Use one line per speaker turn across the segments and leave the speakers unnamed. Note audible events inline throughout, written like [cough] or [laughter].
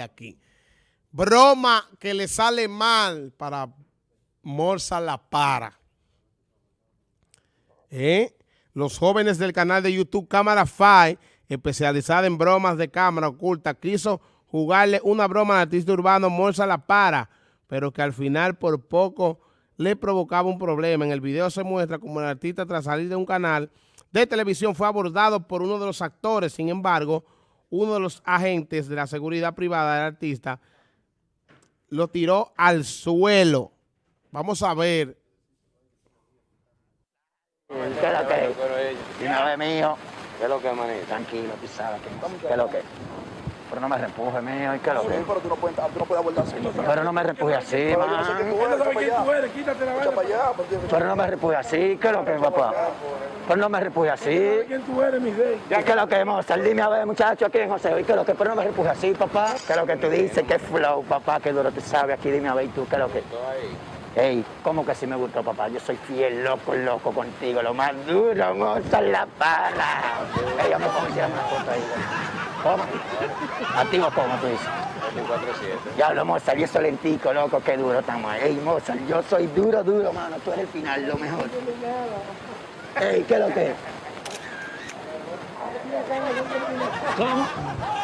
aquí. Broma que le sale mal para Morsa La Para. ¿Eh? Los jóvenes del canal de YouTube Cámara Five, especializada en bromas de cámara oculta, quiso jugarle una broma al artista urbano Morsa La Para, pero que al final por poco le provocaba un problema. En el video se muestra como el artista tras salir de un canal de televisión fue abordado por uno de los actores, sin embargo, uno de los agentes de la seguridad privada del artista lo tiró al suelo. Vamos a ver.
¿Qué es lo que? Dime a ver, mijo. ¿Qué es lo que, manito? Tranquilo, tú sabes ¿Qué es lo que? Pero no me repuje, mijo. ¿Y qué es lo que?
Pero tú no puedes, tú no puedes abordar así.
Pero no me repuje así, man.
porque-
Pero no me repuje así. ¿Qué es lo que, papá? Pero no me repuje así.
¿Quién tú eres, mi rey?
¿Y qué es lo que, Mozart? Dime a ver, muchacho, aquí en José. ¿Y qué es lo que? Pero no me repuje así, papá. ¿Qué es lo que tú dices? ¿Qué flow, papá? ¿Qué duro tú sabes? Aquí dime a ver ¿y tú, ¿qué es lo que? Ey, ¿cómo que sí me gustó, papá? Yo soy fiel, loco, loco contigo. Lo más duro, Mozart, la para. Ey, yo me pongo tirar una foto ahí. ¿Cómo? ¿Activo cómo tú dices? Ya hablo, Mozart, y eso lentico, loco, qué duro estamos. Ey, Mozart, yo soy duro, duro, mano. Tú eres el final, lo mejor. Ey, ¿qué es lo que? ¿Cómo?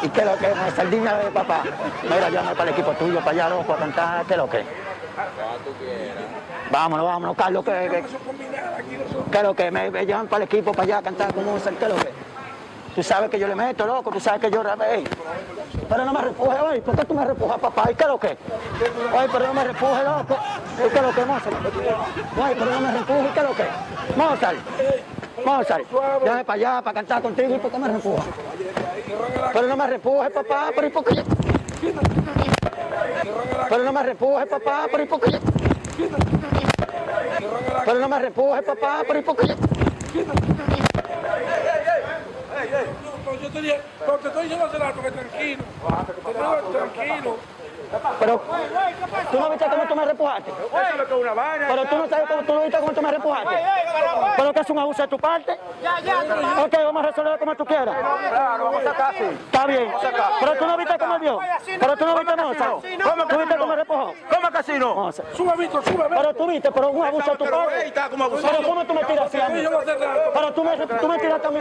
¿Y qué es lo que es, Mozart? Dime a ver, papá. Mira, llámame para el equipo tuyo, para allá, loco, a cantar. ¿Qué es lo que? Vámonos, vámonos, Carlos, ¿qué, qué, qué es lo que? Me, me llevan para el equipo, para allá, a cantar con Mozart, ¿qué es lo que? Tú sabes que yo le meto, loco, tú sabes que yo rapé. Pero no me repuje, oye, ¿por qué tú me repujas, papá? ¿Y qué lo que? Oye, pero no me repuje, loco. ¿Y qué lo que, Mozart? Oye, pero no me repuje, ¿y qué lo que? Mozart, Mozart, llámame para allá, para cantar contigo, ¿y por qué me repujas? Pero no me repuje, papá, pero ¿y por qué? Pero no me repuje, papá, pero ¿y por qué? Pero no me repuje, papá, pero ¿y por qué?
No, yo te dije, te estoy diciendo hace rato que tranquilo. Tranquilo.
Pero, ¿tú no viste cómo tú me repujaste? Pero tú no sabes cómo tú no viste cómo tú me repujaste. Pero que es un abuso de tu parte. Ok, vamos a resolverlo como tú quieras.
Claro, vamos a sacar así.
Está bien. Pero tú no viste cómo dio. Pero tú no viste Mozart. ¿Tú viste cómo me repujó?
¿Cómo que así no?
Mozart.
Sube, Víctor, sube.
Pero tú viste, pero un abuso de tu parte. Pero ¿cómo tú me tiras Pero tú me, tú me tiraste a mí.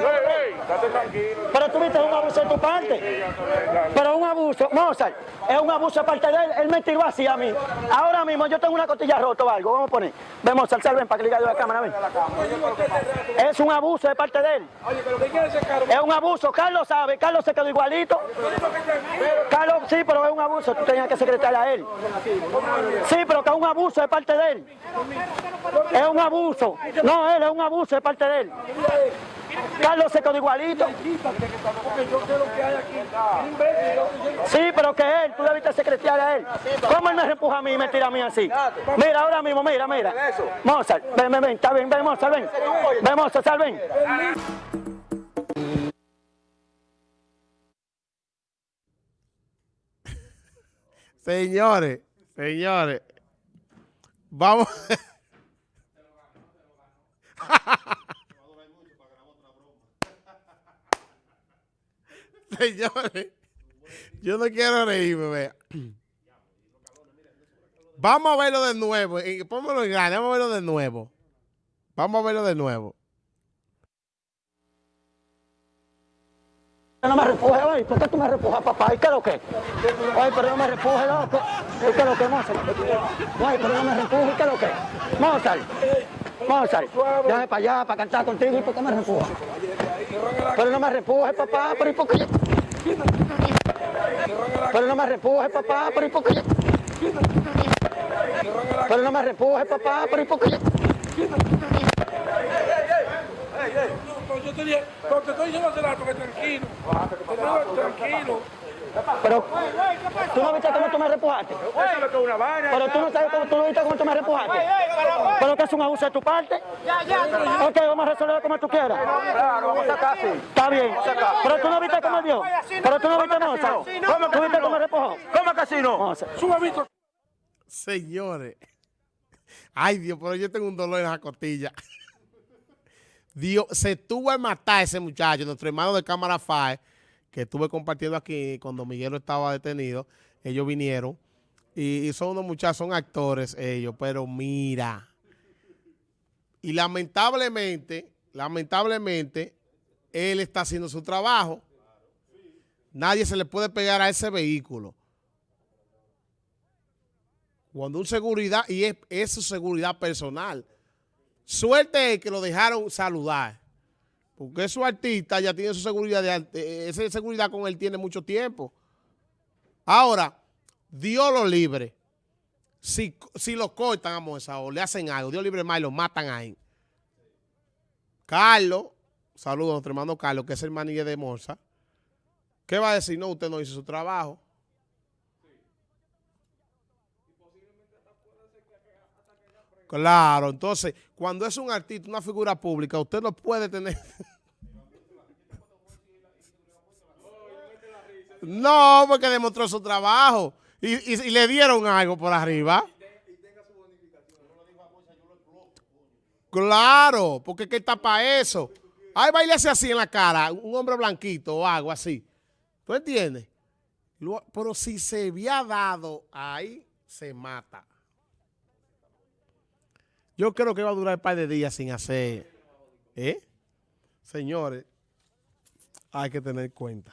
Pero tú viste un abuso de tu parte. Pero un abuso, Mozart, es un abuso de parte de él. Él me tiró así a mí. Ahora mismo yo tengo una costilla rota o algo. Vamos a poner. Ven, Mozart, sal, ven para que le la cámara, ven. Es un abuso de parte de él.
Oye, pero ¿qué quiere ese caro?
Es un abuso. Carlos sabe. Carlos se quedó igualito. Carlos, sí, pero es un abuso. Tú tenías que secretar a él. Sí, pero que es un abuso de parte de él. Es un abuso. No, él es un abuso de parte de él. Carlos se quedó igualito.
Un
Sí, pero que él, tú debiste secretar a él. ¿Cómo él me reempuja a mí y me tira a mí así? Mira, ahora mismo, mira, mira. Mozart, ven, ven, ven, está bien, ven, Mozart, ven. Ven, Mozart, sal, ven.
Señores, señores, vamos. [laughs] [laughs] Señores, yo no quiero reírme, vea. Vamos a verlo de nuevo. Pónmelo en grande, vamos a verlo de nuevo. Vamos a verlo de nuevo.
No me repuje, oye, ¿por qué tú me repujas, papá? ¿Y qué es lo que? Oye, pero no me repuje, loco. ¿Y qué es lo que, Mozart? Oye, pero no me repuje, ¿y qué es lo que? Mozart, Mozart, llame para allá, para cantar contigo, ¿y por qué me repujas? Pero no me repuje, papá, pero ¿y por qué? Pero no me repuje, papá, pero ¿y por qué? Pero no me repuje, papá, pero ¿y por qué?
Yo te dije, te estoy diciendo hace rato que tranquilo. Tranquilo.
Pero, ¿tú no viste cómo tú me repujaste? Pero tú no sabes cómo tú no viste cómo tú me repujaste. Pero que es un abuso de tu parte. Ok, vamos a resolverlo como tú quieras.
Claro, vamos a sacar así.
Está bien. Pero tú no viste cómo dio. Pero tú no viste Mozart. ¿Tú viste cómo me repujó?
¿Cómo no?
Sube, Víctor.
Señores. Ay, Dios, pero yo tengo un dolor en la costilla. Dios, se tuvo a matar ese muchacho, nuestro hermano de cámara FAE, que estuve compartiendo aquí cuando Miguelo estaba detenido. ellos vinieron. Y, son unos muchachos, son actores ellos, pero mira. Y lamentablemente, lamentablemente, él está haciendo su trabajo. Nadie se le puede pegar a ese vehículo. Cuando un seguridad, y es, es su seguridad personal. Suerte es que lo dejaron saludar. Porque su artista ya tiene su seguridad, de, ante- esa seguridad con él tiene mucho tiempo. Ahora, Dios lo libre. Si, si lo cortan a Moza o le hacen algo, Dios libre más y lo matan ahí. Carlos, saludos a nuestro hermano Carlos, que es el de Morsa. ¿Qué va a decir? No, usted no hizo su trabajo. Claro, entonces, cuando es un artista, una figura pública, usted no puede tener... No, porque demostró su trabajo. Y, y- le dieron algo por arriba. Claro, porque que está para eso. Ay, bailese así en la cara, un hombre blanquito o algo así. ¿Tú entiendes? Pero si se había dado ahí, se mata. Yo creo que va a durar un par de días sin hacer. ¿Eh? Señores, hay que tener cuenta.